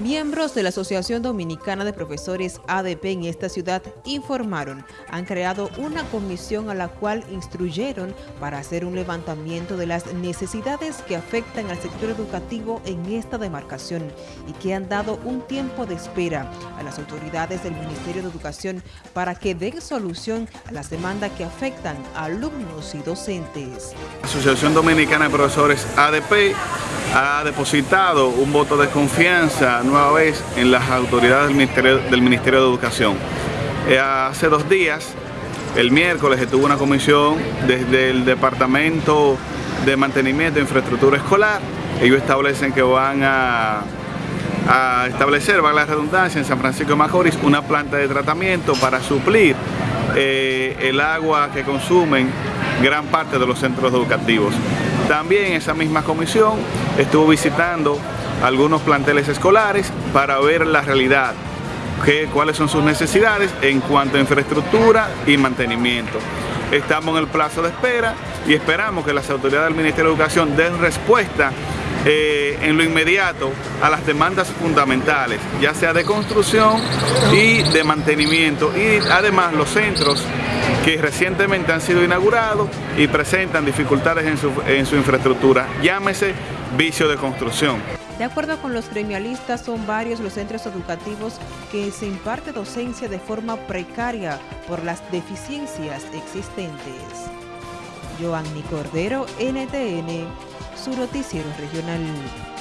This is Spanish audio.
Miembros de la Asociación Dominicana de Profesores ADP en esta ciudad informaron, han creado una comisión a la cual instruyeron para hacer un levantamiento de las necesidades que afectan al sector educativo en esta demarcación y que han dado un tiempo de espera a las autoridades del Ministerio de Educación para que den solución a las demandas que afectan a alumnos y docentes. Asociación Dominicana de Profesores ADP ha depositado un voto de confianza nueva vez en las autoridades del Ministerio, del Ministerio de Educación. Eh, hace dos días, el miércoles, estuvo una comisión desde el Departamento de Mantenimiento de Infraestructura Escolar. Ellos establecen que van a, establecer, va la redundancia, en San Francisco de Macorís, una planta de tratamiento para suplir eh, el agua que consumen gran parte de los centros educativos. También esa misma comisión estuvo visitando algunos planteles escolares para ver la realidad, que, cuáles son sus necesidades en cuanto a infraestructura y mantenimiento. Estamos en el plazo de espera y esperamos que las autoridades del Ministerio de Educación den respuesta eh, en lo inmediato a las demandas fundamentales, ya sea de construcción y de mantenimiento y además los centros que recientemente han sido inaugurados y presentan dificultades en su, en su infraestructura, llámese vicio de construcción. De acuerdo con los gremialistas, son varios los centros educativos que se imparte docencia de forma precaria por las deficiencias existentes. Joanny Cordero, NTN, su noticiero regional.